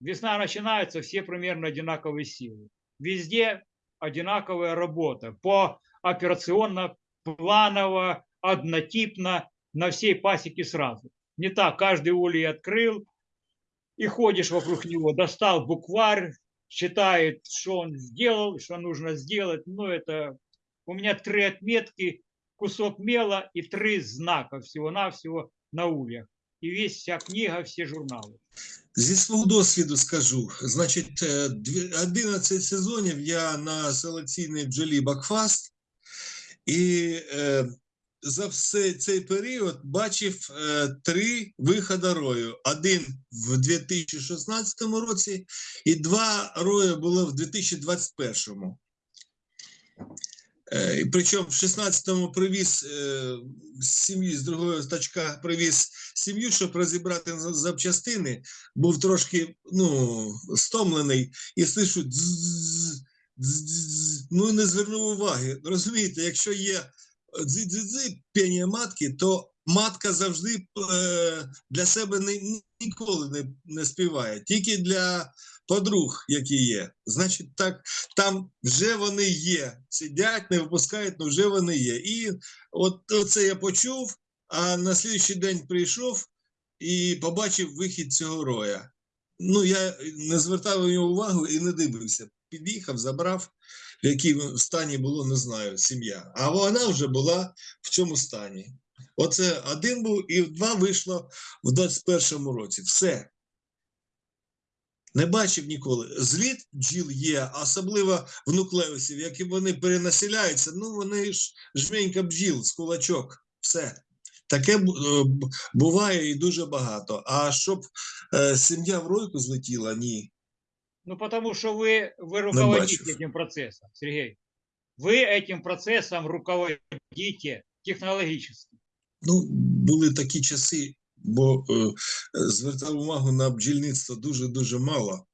Весна начинается, все примерно одинаковые силы. Везде одинаковая работа. По операционно, планово, однотипно, на всей пасеке сразу. Не так, каждый улей открыл, и ходишь вокруг него, достал букварь, считает, что он сделал, что нужно сделать. Ну, это у меня три отметки, кусок мела и три знака всего-навсего на ульях. И весь вся книга, все журналы. Зі свого досвіду скажу, значить, е, 11 сезонів я на селекційній бджолі Бакфаст, і е, за все цей період бачив е, три виходи рою. Один в 2016 році, і два рої було в 2021. Е, Причому в 16-му привіз е, з сім'ї, з другого тачка привіз сім'ю, щоб розібрати запчастини. Був трошки ну, стомлений і слышу ну не звернув уваги. Розумієте, якщо є дзи-дзи-дзи, матки, то матка завжди е, для себе ніколи не, не співає, тільки для подруг, які є. Значить, так, там вже вони є. Сидять, не випускають, але вже вони є. І от це я почув, а на слідчий день прийшов і побачив вихід цього роя. Ну, я не звертав нього увагу і не дивився. Під'їхав, забрав, в якому стані було, не знаю, сім'я. А вона вже була в цьому стані. Оце один був, і два вийшло в 21-му році. Все. Не бачив ніколи. Зліт бджіл є, особливо в нуклеусів, які вони перенаселяються, ну вони ж жменька бджіл з кулачок. Все. Таке бу- е, б- буває і дуже багато. А щоб е, сім'я в ройку злетіла, ні. Ну, потому что вы, вы руководите бачив. этим процессом, Сергей. Вы этим процессом руководите технологически. Ну, були такі часи, бо е, звертав увагу на бджільництво дуже-дуже мало.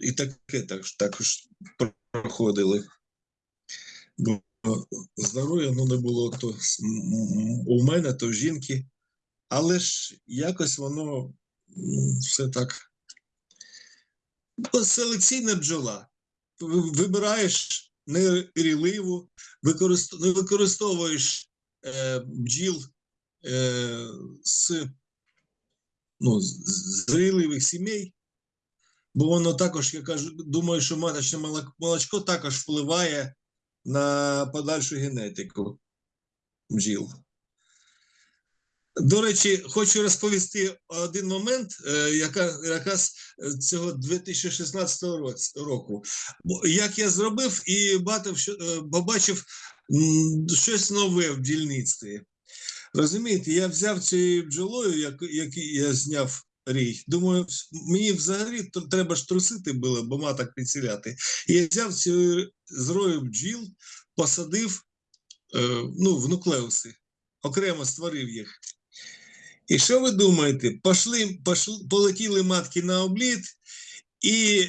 І таке також, також проходили. Бо здоров'я ну, не було то у мене, то в жінки. Але ж якось воно все так. Селекційна бджола. Ви- Вибираєш неріливу, використ... не використовуєш е, бджіл е, з, ну, зріливих сімей, бо воно також, я кажу, думаю, що маточне молочко також впливає на подальшу генетику бджіл. До речі, хочу розповісти один момент, е, яка, якраз цього 2016 року. Як я зробив і бачив, що, е, побачив щось нове в бджільництві. Розумієте, я взяв цією бджолою, як, я зняв рій. Думаю, мені взагалі треба ж трусити було, бо маток підсіляти. Я взяв цю зрою бджіл, посадив е, ну, в нуклеуси, окремо створив їх. І що ви думаєте? Пошли, пошли, полетіли матки на обліт, і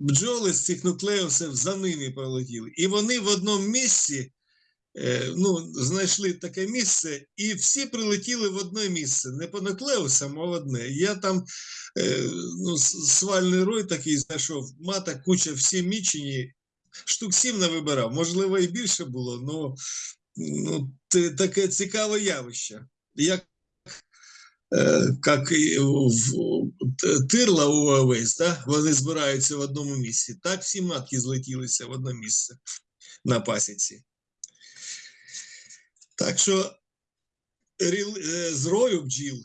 бджоли з цих нуклеусів за ними полетіли. І вони в одному місці ну, знайшли таке місце, і всі прилетіли в одне місце, не по нуклеусам, а в одне. Я там е, ну, свальний рой такий знайшов, мата куча всі мічені, штук сім не вибирав, можливо, і більше було, але ну, таке цікаве явище. Як е, як в тирла у овець, да? вони збираються в одному місці. Так всі матки злетілися в одне місце на пасіці. Так що ріл- е, зрою бджіл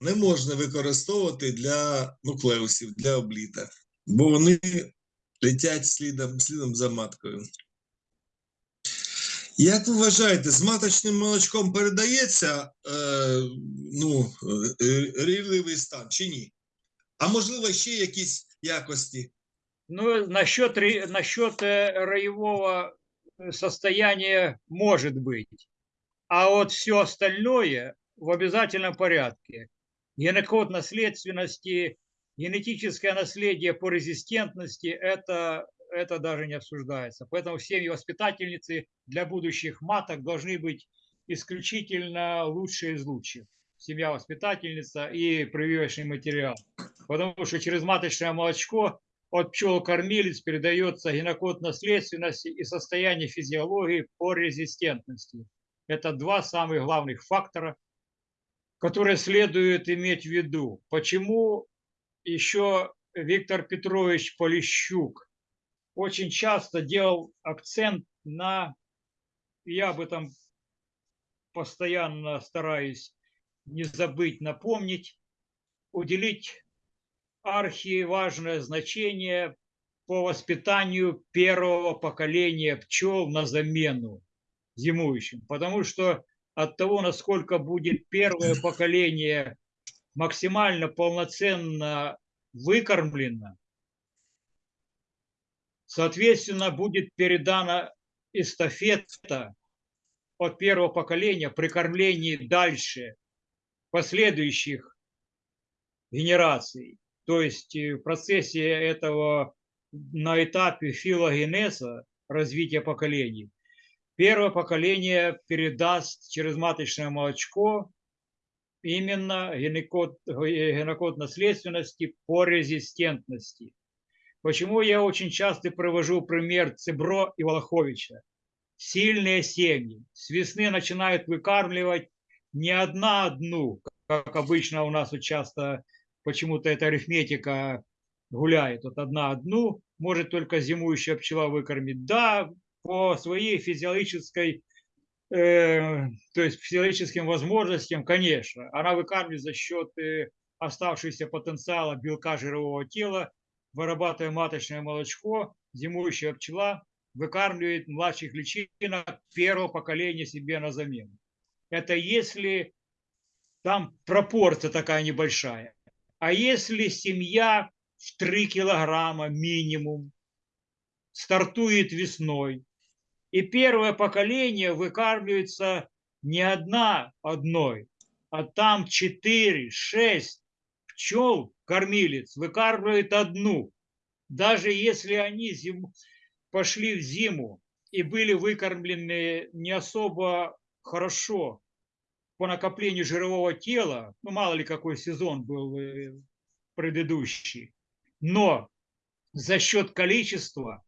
не можна використовувати для нуклеусів, для обліта, бо вони летять слідом, слідом за маткою. Як ви вважаєте, з маточним молочком передається е, ну, е, рівливий стан чи ні? А можливо, ще якісь якості? Ну, насчет, ре- насчет э, роевого э, состояния может быть. А вот все остальное в обязательном порядке. Генокод наследственности, генетическое наследие по резистентности, это, это даже не обсуждается. Поэтому семьи-воспитательницы для будущих маток должны быть исключительно лучшие из лучших. Семья-воспитательница и прививочный материал. Потому что через маточное молочко от пчел-кормилец передается генокод наследственности и состояние физиологии по резистентности. Это два самых главных фактора, которые следует иметь в виду. Почему еще Виктор Петрович Полищук очень часто делал акцент на, я об этом постоянно стараюсь не забыть, напомнить, уделить архиважное значение по воспитанию первого поколения пчел на замену зимующим. Потому что от того, насколько будет первое поколение максимально полноценно выкормлено, соответственно, будет передана эстафета от первого поколения при кормлении дальше последующих генераций. То есть э, в процессе этого на этапе филогенеза развития поколений первое поколение передаст через маточное молочко именно генокод, генокод наследственности по резистентности. Почему я очень часто привожу пример Цибро и Волоховича? Сильные семьи с весны начинают выкармливать не одна одну, как обычно у нас часто почему-то эта арифметика гуляет. Вот одна одну может только зимующая пчела выкормить. Да, по своей физиологической, э, то есть физиологическим возможностям, конечно, она выкармливает за счет э, оставшегося потенциала белка жирового тела, вырабатывая маточное молочко, зимующая пчела выкармливает младших личинок первого поколения себе на замену. Это если там пропорция такая небольшая. А если семья в 3 килограмма минимум стартует весной, и первое поколение выкармливается не одна одной, а там 4-6 пчел, кормилец, выкармливает одну. Даже если они зим... пошли в зиму и были выкормлены не особо хорошо по накоплению жирового тела, ну мало ли какой сезон был э, предыдущий, но за счет количества,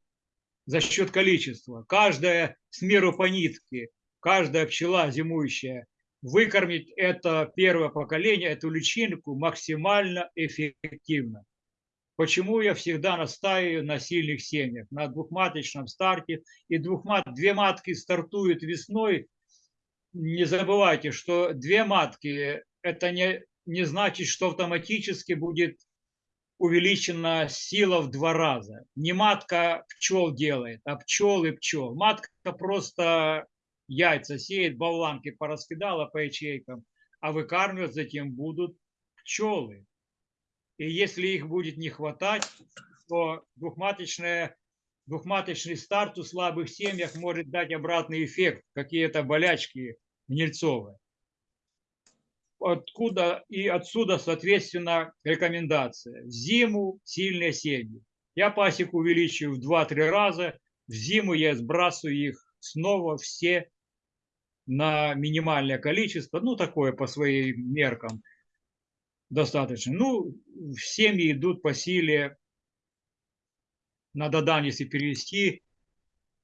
за счет количества, каждая с меру по нитке, каждая пчела зимующая выкормить это первое поколение, эту личинку максимально эффективно. Почему я всегда настаиваю на сильных семьях, на двухматочном старте. И двухмат, две матки стартуют весной. Не забывайте, что две матки – это не, не значит, что автоматически будет увеличена сила в два раза. Не матка пчел делает, а пчелы пчел. Матка просто яйца сеет, болванки пораскидала по ячейкам, а выкармливать затем будут пчелы. И если их будет не хватать, то двухматочная, двухматочный старт у слабых семьях может дать обратный эффект, какие-то болячки гнильцовые. Откуда и отсюда, соответственно, рекомендация. В зиму сильные семьи. Я пасеку увеличиваю в 2-3 раза. В зиму я сбрасываю их снова все на минимальное количество, ну, такое по своим меркам достаточно. Ну, семьи идут по силе, на Додан, если перевести,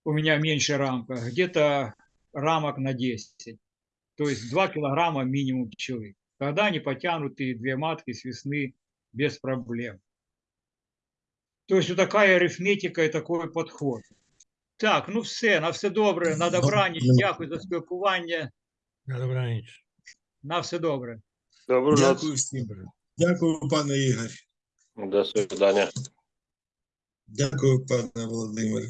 у меня меньше рамка, где-то рамок на 10 То есть 2 килограмма минимум пчелы. Тогда они потянут и две матки с весны без проблем. То есть вот такая арифметика і такий підход. Так, ну все, на все добре, на добраніч, дякую за спілкування, На добраніч. на все добре. Добру Дякую ноч. всім. Дякую, пане Ігор. До свидання. Дякую, пане Володимир.